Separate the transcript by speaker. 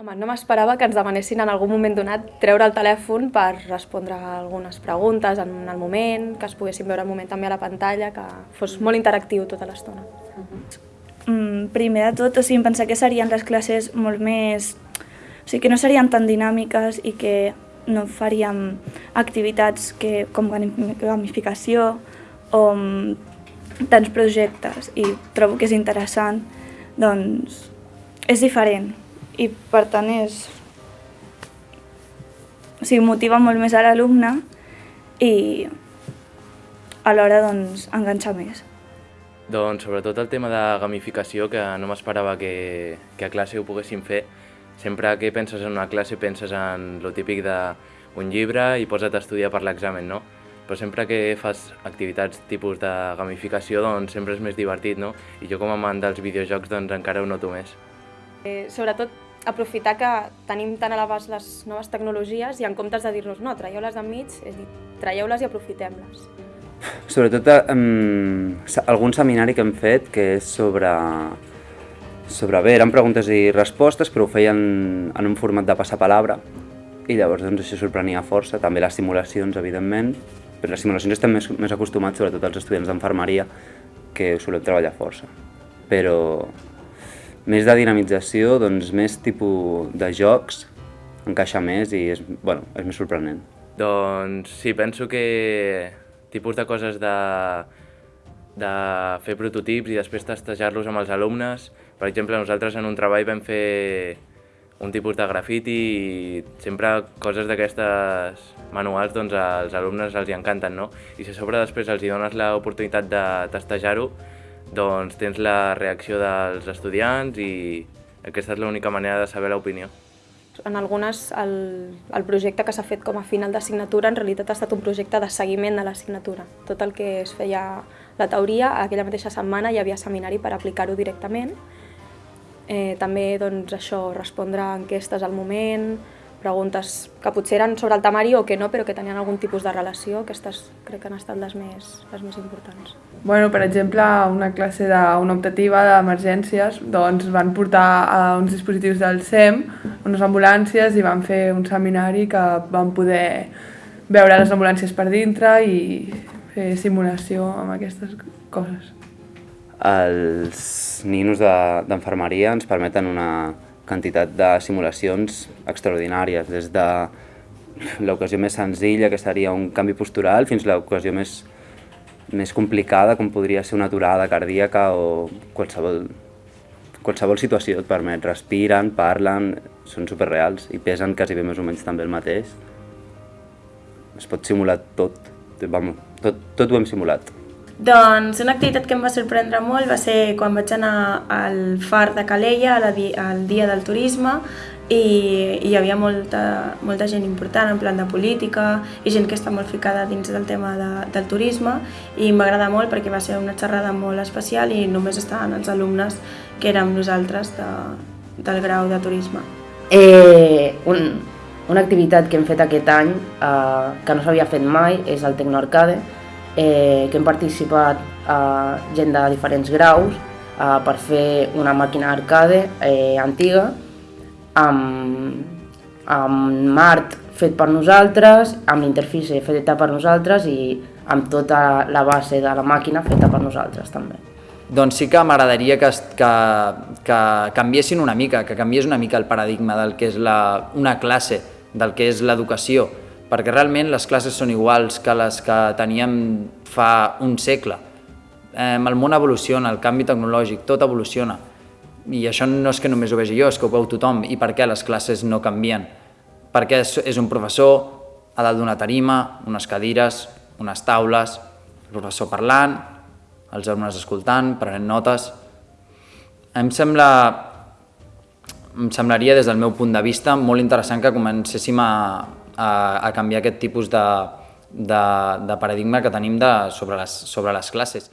Speaker 1: Home, no m'esperava que ens demanessin en algun moment donat treure el telèfon per respondre a algunes preguntes en el moment, que es poguessin veure el moment també a la pantalla, que fos molt interactiu tota l'estona.
Speaker 2: Mm, primer de tot, o sigui, em pensava que serien les classes molt més... O sigui, que no serien tan dinàmiques i que no faríem activitats que, com gamificació o mm, tants projectes. I trobo que és interessant, doncs és diferent i per tant és... O sigui, motiva molt més a l'alumne i alhora doncs, enganxa més.
Speaker 3: Doncs sobretot el tema de gamificació, que no m'esperava que, que a classe ho poguéssim fer. Sempre que penses en una classe penses en lo típic d'un llibre i posa't a estudiar per l'examen, no? Però sempre que fas activitats tipus de gamificació, doncs sempre és més divertit, no? I jo com a amant dels videojocs, doncs encara ho noto més.
Speaker 1: Eh, sobretot aprofitar que tenim tan a l'abast les noves tecnologies i en comptes de dir-nos no, traieu-les d'enmig, és dir, traieu-les i aprofitem-les.
Speaker 4: Sobretot um, algun seminari que hem fet que és sobre, sobre bé, eren preguntes i respostes però ho feien en un format de passapalabra i llavors doncs, això sorprenia força, també les simulacions evidentment, però les simulacions estem més, més acostumats sobretot als estudiants d'enfermeria que ho solem treballar força, però més de dinamització, doncs més tipus de jocs, encaixa més i és, bueno, és més sorprenent.
Speaker 3: Doncs sí, penso que tipus de coses de, de fer prototips i després testejar-los amb els alumnes. Per exemple, nosaltres en un treball vam fer un tipus de grafiti i sempre coses d'aquestes manuals doncs als alumnes els hi encanten, no? I si a sobre després els hi dones l'oportunitat de testejar-ho, doncs tens la reacció dels estudiants i aquesta és l'única manera de saber l'opinió.
Speaker 1: En algunes, el, el projecte que s'ha fet com a final d'assignatura en realitat ha estat un projecte de seguiment de l'assignatura. Tot el que es feia la teoria, aquella mateixa setmana hi havia seminari per aplicar-ho directament. Eh, també doncs, això, respondre a enquestes al moment, preguntes que potser eren sobre el temari o que no, però que tenien algun tipus de relació, aquestes crec que han estat les més, les més importants.
Speaker 5: Bueno, per exemple, una classe d'una optativa d'emergències doncs van portar a uns dispositius del SEM, unes ambulàncies, i van fer un seminari que van poder veure les ambulàncies per dintre i fer simulació amb aquestes coses.
Speaker 4: Els ninos d'enfermeria de, ens permeten una, quantitat de simulacions extraordinàries, des de l'ocasió més senzilla, que seria un canvi postural, fins a l'ocasió més, més complicada, com podria ser una aturada cardíaca o qualsevol, qualsevol situació et permet. Respiren, parlen, són superreals i pesen quasi bé més o menys també el mateix. Es pot simular tot, vamos, tot, tot ho hem simulat.
Speaker 2: Doncs una activitat que em va sorprendre molt va ser quan vaig anar al far de Calella, al dia del turisme, i, hi havia molta, molta gent important en plan de política i gent que està molt ficada dins del tema de, del turisme i m'agrada molt perquè va ser una xerrada molt especial i només estaven els alumnes que érem nosaltres de, del grau de turisme.
Speaker 6: Eh, un, una activitat que hem fet aquest any eh, que no s'havia fet mai és el Tecnoarcade, eh, que hem participat eh, gent de diferents graus eh, per fer una màquina arcade eh, antiga amb, amb Mart fet per nosaltres, amb l'interfície feta per nosaltres i amb tota la base de la màquina feta per nosaltres també.
Speaker 7: Doncs sí que m'agradaria que, que, que canviessin una mica, que canviés una mica el paradigma del que és la, una classe, del que és l'educació, perquè realment les classes són iguals que les que teníem fa un segle. Eh, el món evoluciona, el canvi tecnològic, tot evoluciona. I això no és que només ho vegi jo, és que ho veu tothom. I per què les classes no canvien? Perquè és, és un professor a dalt d'una tarima, unes cadires, unes taules, el professor parlant, els alumnes escoltant, prenent notes... Em sembla em semblaria, des del meu punt de vista, molt interessant que comencéssim a, a, a canviar aquest tipus de, de, de paradigma que tenim de, sobre, les, sobre les classes.